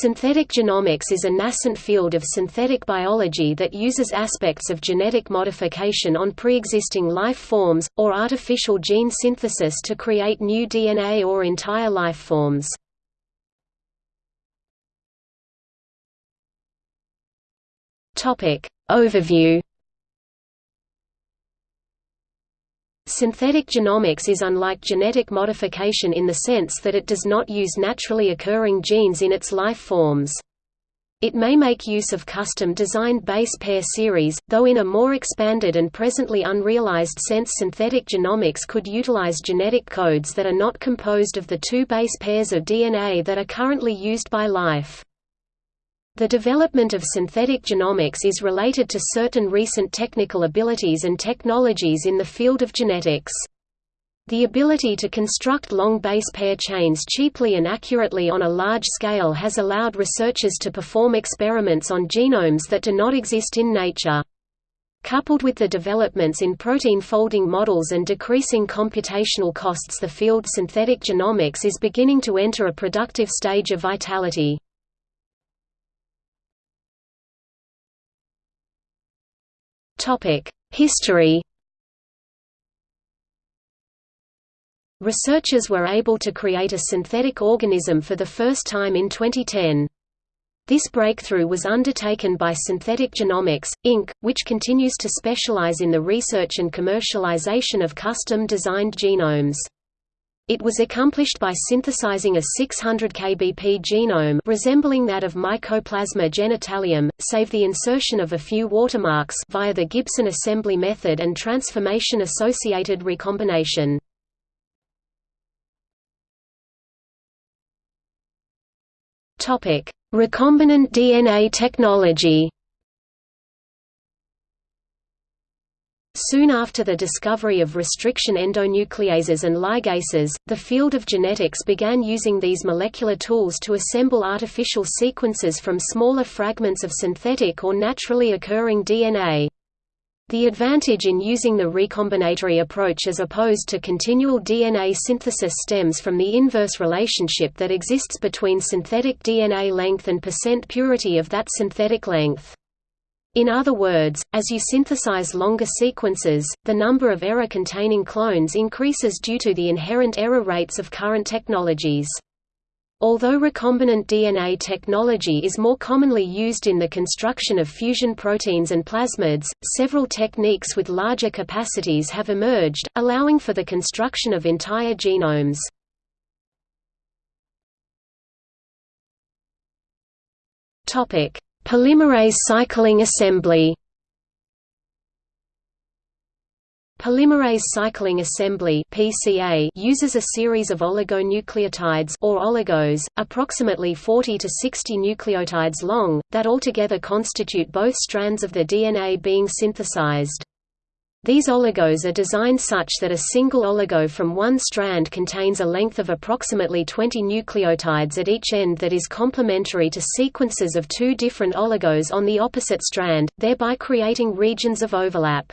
Synthetic genomics is a nascent field of synthetic biology that uses aspects of genetic modification on pre-existing life forms, or artificial gene synthesis to create new DNA or entire life forms. Overview Synthetic genomics is unlike genetic modification in the sense that it does not use naturally occurring genes in its life forms. It may make use of custom-designed base pair series, though in a more expanded and presently unrealized sense synthetic genomics could utilize genetic codes that are not composed of the two base pairs of DNA that are currently used by life. The development of synthetic genomics is related to certain recent technical abilities and technologies in the field of genetics. The ability to construct long base pair chains cheaply and accurately on a large scale has allowed researchers to perform experiments on genomes that do not exist in nature. Coupled with the developments in protein folding models and decreasing computational costs the field synthetic genomics is beginning to enter a productive stage of vitality. History Researchers were able to create a synthetic organism for the first time in 2010. This breakthrough was undertaken by Synthetic Genomics, Inc., which continues to specialize in the research and commercialization of custom-designed genomes. It was accomplished by synthesizing a 600 kbp genome resembling that of Mycoplasma genitalium, save the insertion of a few watermarks via the Gibson assembly method and transformation-associated recombination. Recombinant DNA technology Soon after the discovery of restriction endonucleases and ligases, the field of genetics began using these molecular tools to assemble artificial sequences from smaller fragments of synthetic or naturally occurring DNA. The advantage in using the recombinatory approach as opposed to continual DNA synthesis stems from the inverse relationship that exists between synthetic DNA length and percent purity of that synthetic length. In other words, as you synthesize longer sequences, the number of error-containing clones increases due to the inherent error rates of current technologies. Although recombinant DNA technology is more commonly used in the construction of fusion proteins and plasmids, several techniques with larger capacities have emerged, allowing for the construction of entire genomes. Polymerase cycling assembly Polymerase cycling assembly (PCA) uses a series of oligonucleotides or oligos, approximately 40 to 60 nucleotides long, that altogether constitute both strands of the DNA being synthesized. These oligos are designed such that a single oligo from one strand contains a length of approximately 20 nucleotides at each end that is complementary to sequences of two different oligos on the opposite strand, thereby creating regions of overlap.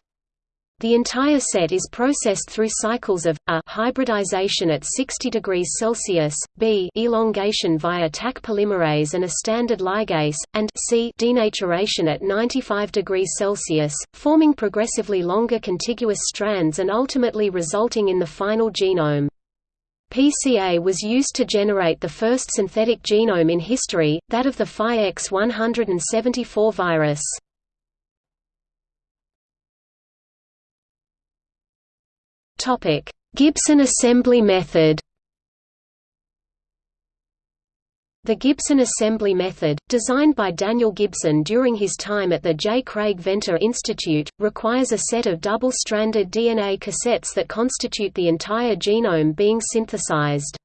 The entire set is processed through cycles of a hybridization at 60 degrees Celsius, b elongation via Taq polymerase and a standard ligase, and c denaturation at 95 degrees Celsius, forming progressively longer contiguous strands and ultimately resulting in the final genome. PCA was used to generate the first synthetic genome in history, that of the Phi X174 virus. Topic: Gibson assembly method. The Gibson assembly method, designed by Daniel Gibson during his time at the J. Craig Venter Institute, requires a set of double-stranded DNA cassettes that constitute the entire genome being synthesized.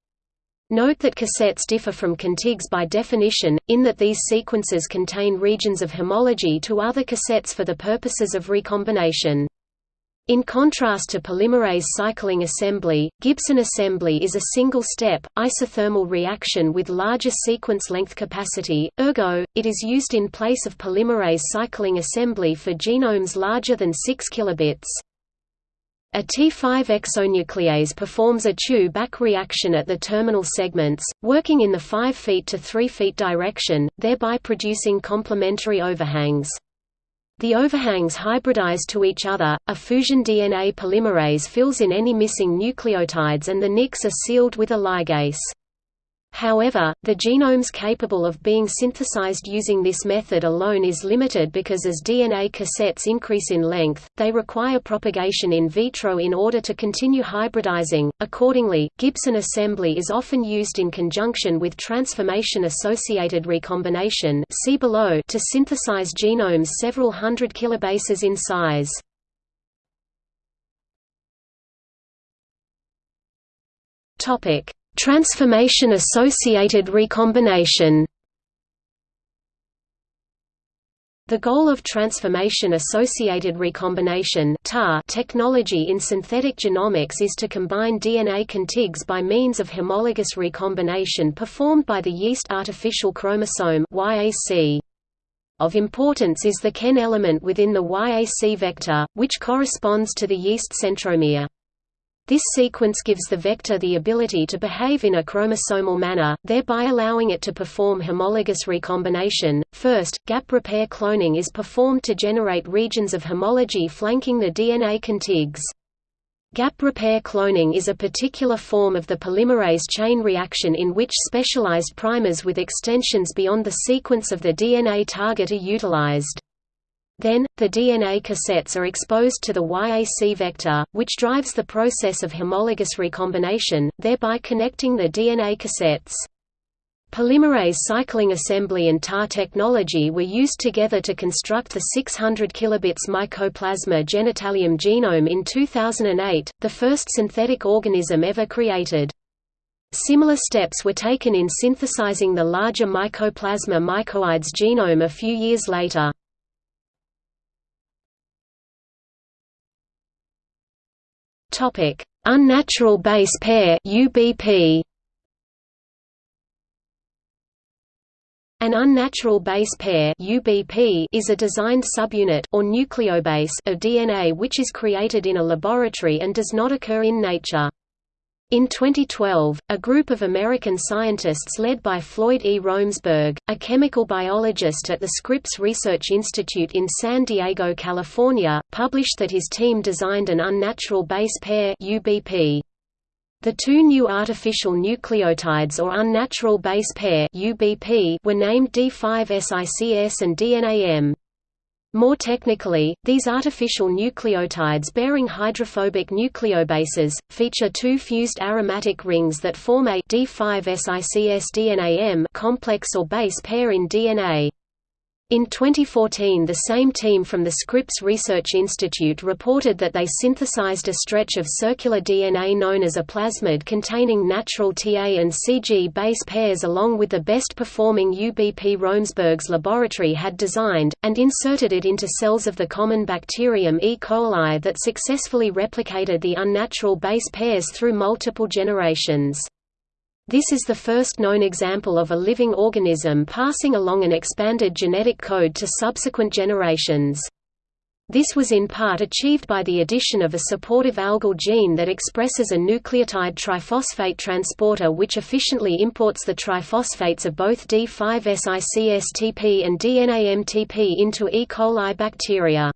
Note that cassettes differ from contigs by definition, in that these sequences contain regions of homology to other cassettes for the purposes of recombination. In contrast to polymerase cycling assembly, Gibson assembly is a single-step, isothermal reaction with larger sequence length capacity, ergo, it is used in place of polymerase cycling assembly for genomes larger than 6 kilobits. A T5 exonuclease performs a Chu-back reaction at the terminal segments, working in the 5 feet to 3 feet direction, thereby producing complementary overhangs. The overhangs hybridize to each other, a fusion DNA polymerase fills in any missing nucleotides and the nicks are sealed with a ligase. However, the genomes capable of being synthesized using this method alone is limited because as DNA cassettes increase in length, they require propagation in vitro in order to continue hybridizing. Accordingly, Gibson assembly is often used in conjunction with transformation-associated recombination see below to synthesize genomes several hundred kilobases in size. Topic: Transformation-associated recombination The goal of transformation-associated recombination technology in synthetic genomics is to combine DNA contigs by means of homologous recombination performed by the yeast artificial chromosome Of importance is the KEN element within the YAC vector, which corresponds to the yeast centromere. This sequence gives the vector the ability to behave in a chromosomal manner, thereby allowing it to perform homologous recombination. First, gap repair cloning is performed to generate regions of homology flanking the DNA contigs. Gap repair cloning is a particular form of the polymerase chain reaction in which specialized primers with extensions beyond the sequence of the DNA target are utilized. Then, the DNA cassettes are exposed to the YAC vector, which drives the process of homologous recombination, thereby connecting the DNA cassettes. Polymerase cycling assembly and TAR technology were used together to construct the 600 kilobits Mycoplasma genitalium genome in 2008, the first synthetic organism ever created. Similar steps were taken in synthesizing the larger Mycoplasma mycoides genome a few years later. Topic: Unnatural base pair (UBP). An unnatural base pair (UBP) is a designed subunit or nucleobase of DNA which is created in a laboratory and does not occur in nature. In 2012, a group of American scientists led by Floyd E. Romesberg, a chemical biologist at the Scripps Research Institute in San Diego, California, published that his team designed an unnatural base pair UBP. The two new artificial nucleotides or unnatural base pair UBP were named D5SICS and DNAM. More technically, these artificial nucleotides bearing hydrophobic nucleobases, feature two fused aromatic rings that form a D5-SICS-DNAM complex or base pair in DNA. In 2014 the same team from the Scripps Research Institute reported that they synthesized a stretch of circular DNA known as a plasmid containing natural TA and CG base pairs along with the best performing UBP Romesberg's laboratory had designed, and inserted it into cells of the common bacterium E. coli that successfully replicated the unnatural base pairs through multiple generations. This is the first known example of a living organism passing along an expanded genetic code to subsequent generations. This was in part achieved by the addition of a supportive algal gene that expresses a nucleotide triphosphate transporter which efficiently imports the triphosphates of both D5-SICSTP and DNAMTP into E. coli bacteria.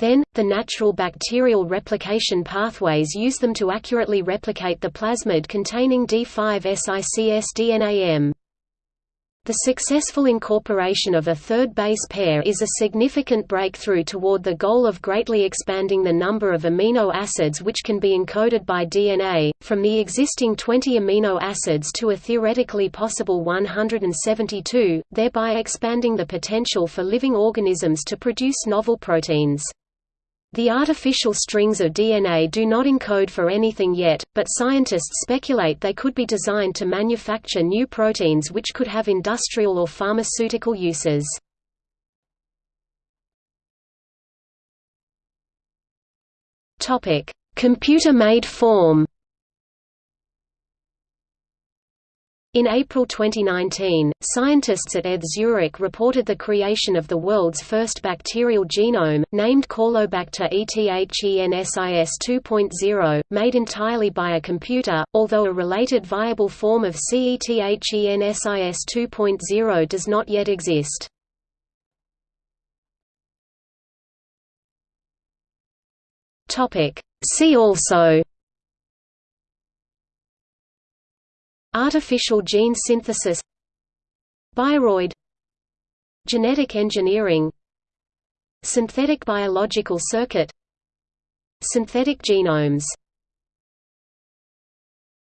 Then, the natural bacterial replication pathways use them to accurately replicate the plasmid containing D5-SICS-DNAM. The successful incorporation of a third base pair is a significant breakthrough toward the goal of greatly expanding the number of amino acids which can be encoded by DNA, from the existing 20 amino acids to a theoretically possible 172, thereby expanding the potential for living organisms to produce novel proteins. The artificial strings of DNA do not encode for anything yet, but scientists speculate they could be designed to manufacture new proteins which could have industrial or pharmaceutical uses. Computer-made form In April 2019, scientists at ETH Zurich reported the creation of the world's first bacterial genome, named Caulobacter ETHENSIS 2.0, made entirely by a computer, although a related viable form of CETHENSIS 2.0 does not yet exist. See also Artificial gene synthesis Bioroid Genetic engineering Synthetic biological circuit Synthetic genomes